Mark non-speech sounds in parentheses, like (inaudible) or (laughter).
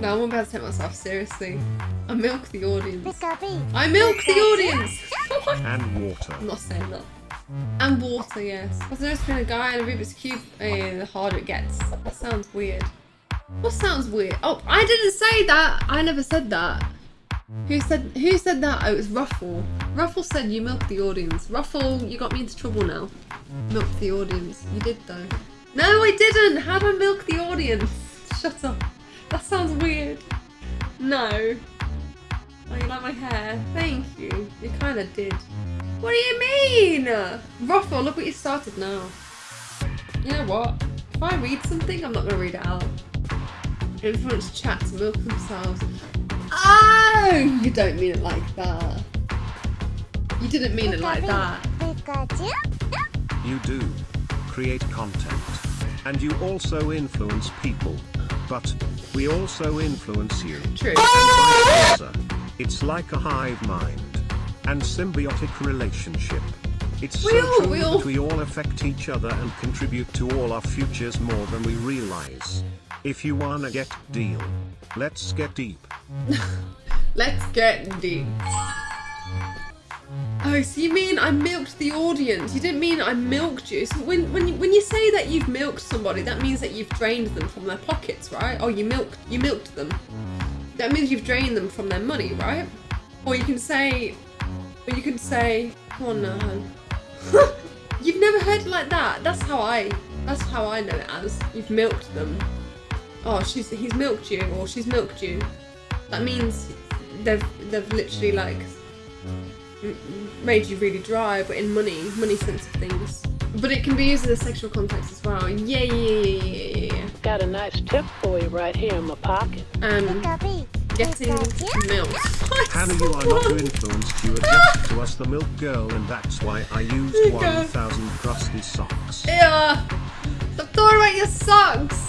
No, I'm about to take myself seriously. I milk the audience. I milk the audience! (laughs) And water. I'm not saying that. And water, yes. I've noticed being a guy in a Rubik's Cube, uh, the harder it gets. That sounds weird. What sounds weird? Oh, I didn't say that! I never said that. Who said who said that? Oh, it was Ruffle. Ruffle said you milk the audience. Ruffle, you got me into trouble now. Milk the audience. You did though. No, I didn't! How do I milk the audience? Shut up. That sounds weird. No. Oh, you like my hair? Thank you. You kind of did. What do you mean? Ruffle, look what you started now. You know what? If I read something, I'm not going to read it out. Influence chat to milk themselves. Oh! You don't mean it like that. You didn't mean it like that. You do. Create content. And you also influence people. But, we also influence you. True. And vice versa. It's like a hive mind. And symbiotic relationship. It's We so all- true we all- that we all affect each other and contribute to all our futures more than we realize. If you wanna get deal, let's get deep. (laughs) Let's get deep. Oh, so you mean I milked the audience? You didn't mean I milked you. So when when you, when you say that you've milked somebody, that means that you've drained them from their pockets, right? Or you milked you milked them. That means you've drained them from their money, right? Or you can say, or you can say, come on. (laughs) You've never heard it like that. That's how I. That's how I know it as. You've milked them. Oh, she's he's milked you, or she's milked you. That means they've they've literally like made you really dry, but in money money sense of things. But it can be used in a sexual context as well. Yeah, yeah, yeah, yeah, yeah, yeah. Got a nice tip for you right here in my pocket. Um, getting milk. (laughs) Hannah, you are not too influenced. You are to us the milk girl, and that's why I used 1,000 crusty socks. Yeah. Stop talking about your socks.